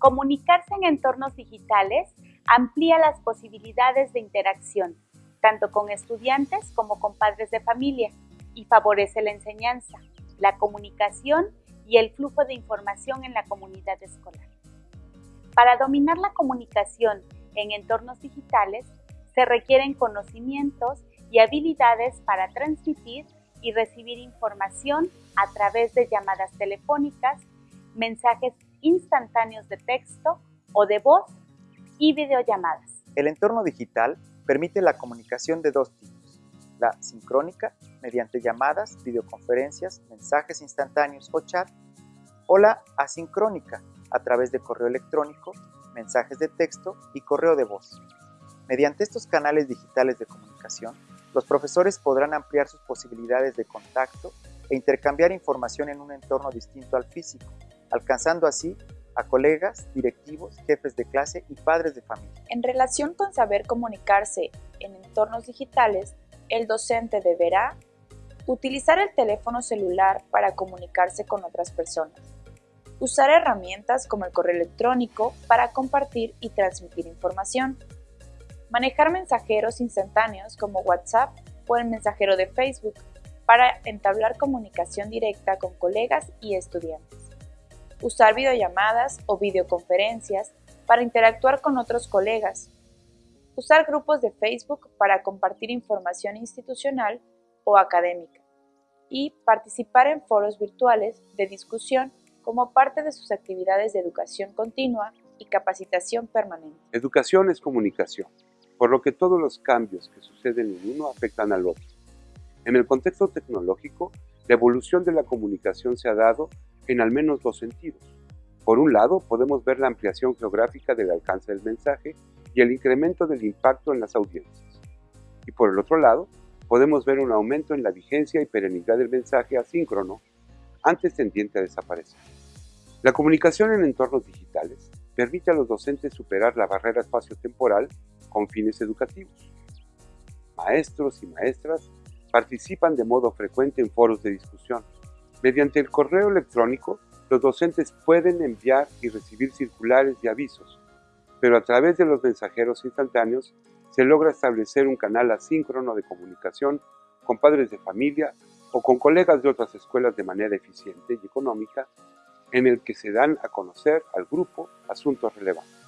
Comunicarse en entornos digitales amplía las posibilidades de interacción, tanto con estudiantes como con padres de familia, y favorece la enseñanza, la comunicación y el flujo de información en la comunidad escolar. Para dominar la comunicación en entornos digitales, se requieren conocimientos y habilidades para transmitir y recibir información a través de llamadas telefónicas, mensajes instantáneos de texto o de voz y videollamadas. El entorno digital permite la comunicación de dos tipos, la sincrónica, mediante llamadas, videoconferencias, mensajes instantáneos o chat, o la asincrónica, a través de correo electrónico, mensajes de texto y correo de voz. Mediante estos canales digitales de comunicación, los profesores podrán ampliar sus posibilidades de contacto e intercambiar información en un entorno distinto al físico, alcanzando así a colegas, directivos, jefes de clase y padres de familia. En relación con saber comunicarse en entornos digitales, el docente deberá utilizar el teléfono celular para comunicarse con otras personas, usar herramientas como el correo electrónico para compartir y transmitir información, manejar mensajeros instantáneos como WhatsApp o el mensajero de Facebook para entablar comunicación directa con colegas y estudiantes usar videollamadas o videoconferencias para interactuar con otros colegas, usar grupos de Facebook para compartir información institucional o académica y participar en foros virtuales de discusión como parte de sus actividades de educación continua y capacitación permanente. Educación es comunicación, por lo que todos los cambios que suceden en uno afectan al otro. En el contexto tecnológico, la evolución de la comunicación se ha dado en al menos dos sentidos. Por un lado, podemos ver la ampliación geográfica del alcance del mensaje y el incremento del impacto en las audiencias. Y por el otro lado, podemos ver un aumento en la vigencia y perenidad del mensaje asíncrono, antes tendiente a desaparecer. La comunicación en entornos digitales permite a los docentes superar la barrera espacio-temporal con fines educativos. Maestros y maestras participan de modo frecuente en foros de discusión, Mediante el correo electrónico, los docentes pueden enviar y recibir circulares y avisos, pero a través de los mensajeros instantáneos se logra establecer un canal asíncrono de comunicación con padres de familia o con colegas de otras escuelas de manera eficiente y económica, en el que se dan a conocer al grupo asuntos relevantes.